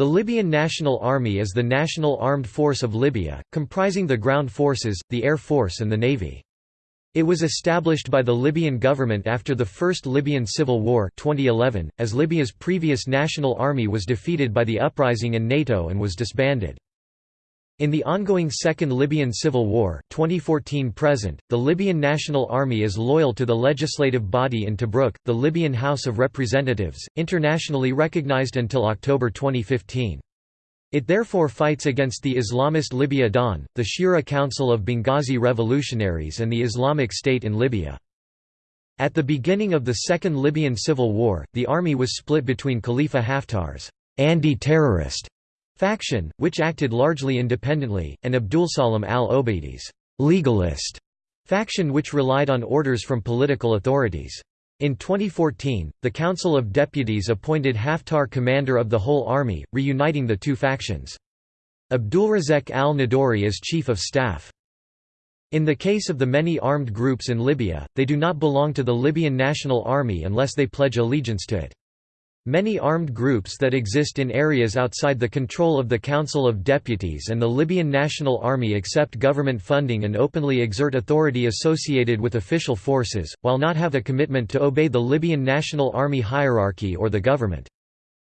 The Libyan National Army is the national armed force of Libya, comprising the ground forces, the air force and the navy. It was established by the Libyan government after the First Libyan Civil War 2011, as Libya's previous national army was defeated by the uprising in NATO and was disbanded. In the ongoing Second Libyan Civil War 2014-present, the Libyan National Army is loyal to the legislative body in Tobruk, the Libyan House of Representatives, internationally recognized until October 2015. It therefore fights against the Islamist Libya Dawn, the Shura Council of Benghazi Revolutionaries and the Islamic State in Libya. At the beginning of the Second Libyan Civil War, the army was split between Khalifa Haftar's anti-terrorist faction, which acted largely independently, and Abdulsalam al-Obaidy's legalist faction which relied on orders from political authorities. In 2014, the Council of Deputies appointed Haftar commander of the whole army, reuniting the two factions. Abdulrazek al-Nadori as chief of staff. In the case of the many armed groups in Libya, they do not belong to the Libyan National Army unless they pledge allegiance to it. Many armed groups that exist in areas outside the control of the Council of Deputies and the Libyan National Army accept government funding and openly exert authority associated with official forces, while not have a commitment to obey the Libyan National Army hierarchy or the government.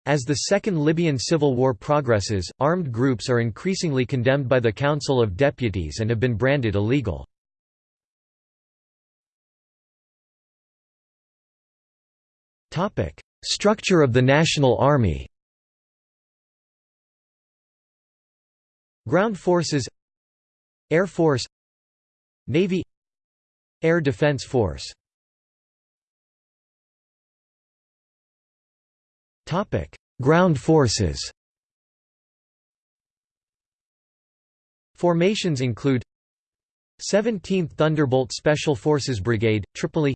As the Second Libyan Civil War progresses, armed groups are increasingly condemned by the Council of Deputies and have been branded illegal. Topic: Structure of the National Army. Ground Forces Air Force Navy Air Defense Force. Topic: Ground forces. Formations include 17th Thunderbolt Special Forces Brigade, Tripoli.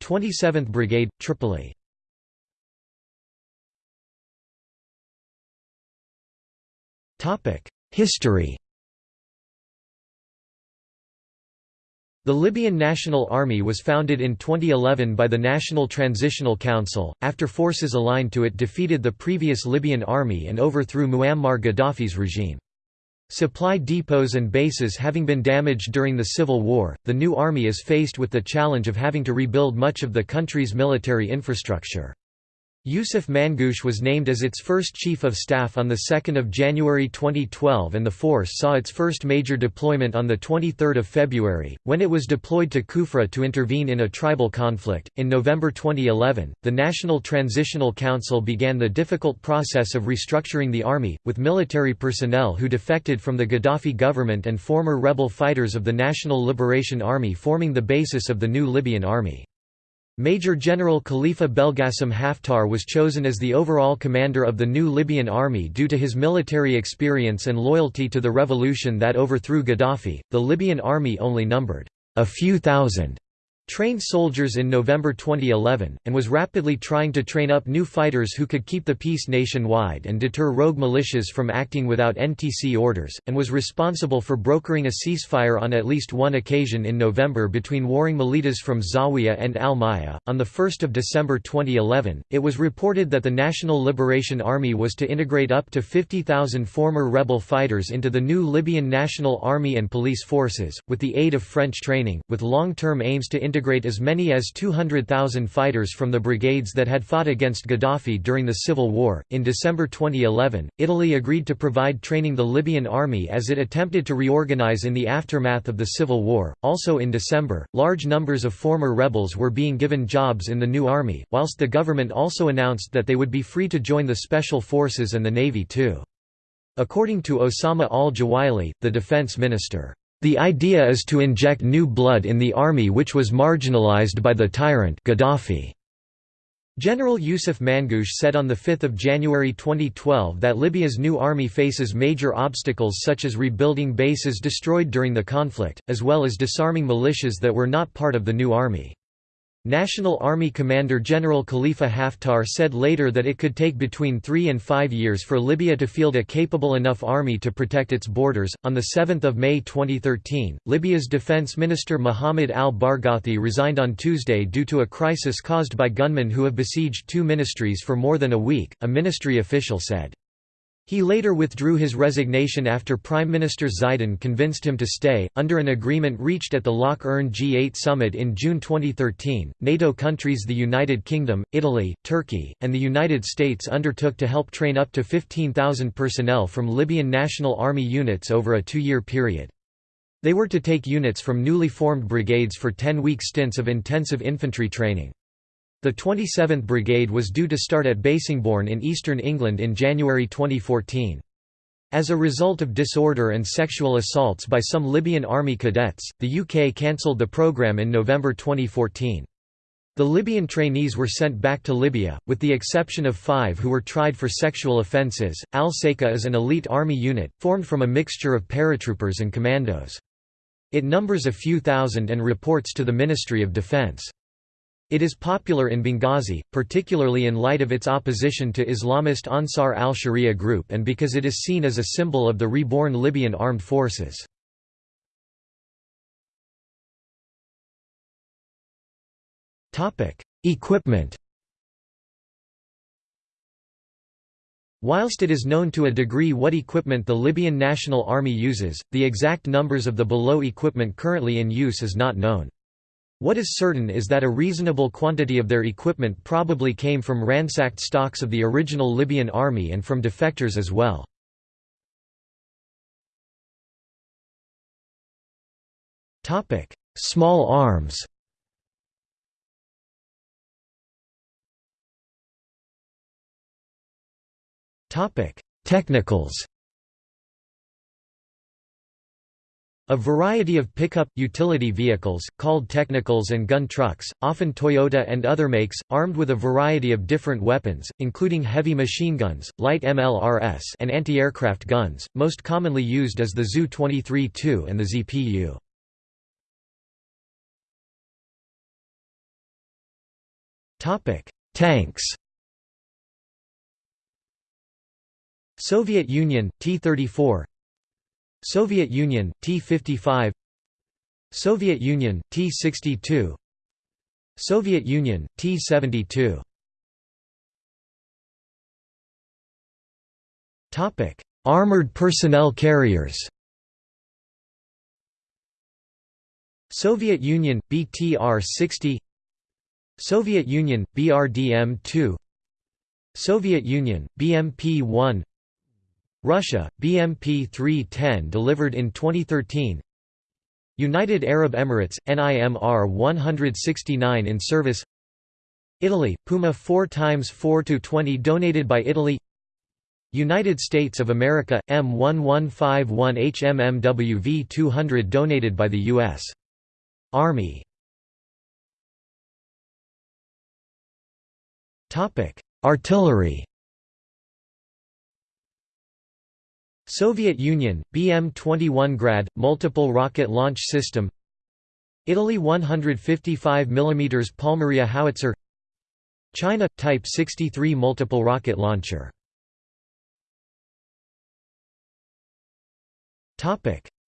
27th Brigade, Tripoli History The Libyan National Army was founded in 2011 by the National Transitional Council, after forces aligned to it defeated the previous Libyan army and overthrew Muammar Gaddafi's regime. Supply depots and bases having been damaged during the civil war, the new army is faced with the challenge of having to rebuild much of the country's military infrastructure. Yusuf Mangush was named as its first Chief of Staff on 2 January 2012 and the force saw its first major deployment on 23 February, when it was deployed to Kufra to intervene in a tribal conflict. In November 2011, the National Transitional Council began the difficult process of restructuring the army, with military personnel who defected from the Gaddafi government and former rebel fighters of the National Liberation Army forming the basis of the new Libyan army. Major General Khalifa Belgasim Haftar was chosen as the overall commander of the new Libyan army due to his military experience and loyalty to the revolution that overthrew Gaddafi. The Libyan army only numbered a few thousand trained soldiers in November 2011, and was rapidly trying to train up new fighters who could keep the peace nationwide and deter rogue militias from acting without NTC orders, and was responsible for brokering a ceasefire on at least one occasion in November between warring militas from Zawiya and Al Maya. On 1 December 2011, it was reported that the National Liberation Army was to integrate up to 50,000 former rebel fighters into the new Libyan National Army and police forces, with the aid of French training, with long-term aims to integrate integrate as many as 200,000 fighters from the brigades that had fought against Gaddafi during the civil war. In December 2011, Italy agreed to provide training the Libyan army as it attempted to reorganize in the aftermath of the civil war. Also in December, large numbers of former rebels were being given jobs in the new army, whilst the government also announced that they would be free to join the special forces and the navy too. According to Osama al-Juwaili, the defense minister, the idea is to inject new blood in the army which was marginalized by the tyrant Gaddafi. General Yusuf Mangush said on 5 January 2012 that Libya's new army faces major obstacles such as rebuilding bases destroyed during the conflict, as well as disarming militias that were not part of the new army. National Army Commander General Khalifa Haftar said later that it could take between three and five years for Libya to field a capable enough army to protect its borders. On 7 May 2013, Libya's Defense Minister Mohammed al Barghouti resigned on Tuesday due to a crisis caused by gunmen who have besieged two ministries for more than a week, a ministry official said. He later withdrew his resignation after Prime Minister Zaidan convinced him to stay. Under an agreement reached at the Lough Erne G8 summit in June 2013, NATO countries the United Kingdom, Italy, Turkey, and the United States undertook to help train up to 15,000 personnel from Libyan National Army units over a two year period. They were to take units from newly formed brigades for 10 week stints of intensive infantry training. The 27th Brigade was due to start at Bassingbourn in eastern England in January 2014. As a result of disorder and sexual assaults by some Libyan army cadets, the UK cancelled the programme in November 2014. The Libyan trainees were sent back to Libya, with the exception of five who were tried for sexual offences. Al Saqa is an elite army unit, formed from a mixture of paratroopers and commandos. It numbers a few thousand and reports to the Ministry of Defence. It is popular in Benghazi, particularly in light of its opposition to Islamist Ansar al-Sharia group and because it is seen as a symbol of the reborn Libyan armed forces. Equipment Whilst it is known to a degree what equipment the Libyan National Army uses, the exact numbers of the below equipment currently in use is not known. What is certain is that a reasonable quantity of their equipment probably came from ransacked stocks of the original Libyan army and from defectors as well. Small arms. Technicals A variety of pickup, utility vehicles, called technicals and gun trucks, often Toyota and other makes, armed with a variety of different weapons, including heavy machine guns, light MLRS and anti-aircraft guns, most commonly used as the Zu-23-2 and the ZPU. Tanks Soviet Union, T-34 Soviet Union, T-55 Soviet Union, T-62 Soviet Union, T-72 Armored personnel carriers. Soviet Union, BTR-60 Soviet Union, BRDM-2 Soviet Union, BMP-1 Russia, BMP 310 delivered in 2013 United Arab Emirates, NIMR 169 in service. Italy, Puma 4 x 4 20 donated by Italy. United States of America, M1151 HMMWV 200 donated by the U.S. Army. Artillery Soviet Union, BM-21 Grad, multiple rocket launch system. Italy 155 mm Palmaria howitzer. China – Type 63 multiple rocket launcher.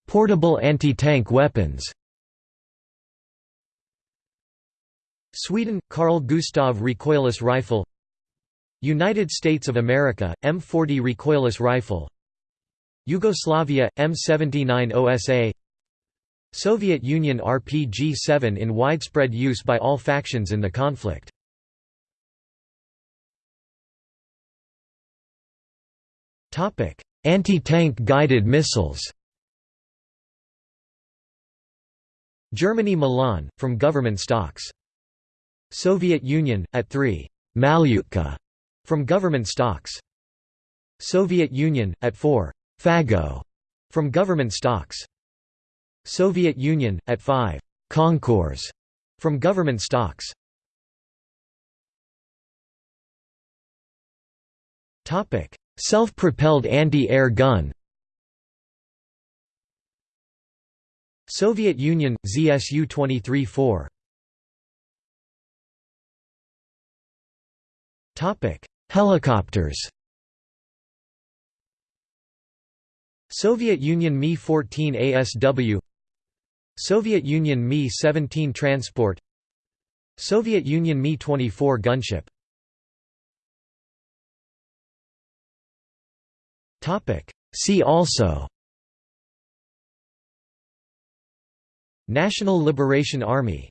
Portable anti-tank weapons. Sweden – Carl Gustav recoilless rifle. United States of America – M40 recoilless rifle Yugoslavia, M79 OSA Soviet Union RPG-7 in widespread use by all factions in the conflict. Anti-tank guided missiles Germany Milan, from government stocks. Soviet Union, AT-3 Malyutka, from government stocks. Soviet Union, AT-4 Fagot from government stocks. Soviet Union, at 5. Konkurs from government stocks. Self-propelled anti-air gun Soviet Union, ZSU-23-4 Helicopters Soviet Union Mi-14 ASW Soviet Union Mi-17 transport Soviet Union Mi-24 gunship. See also National Liberation Army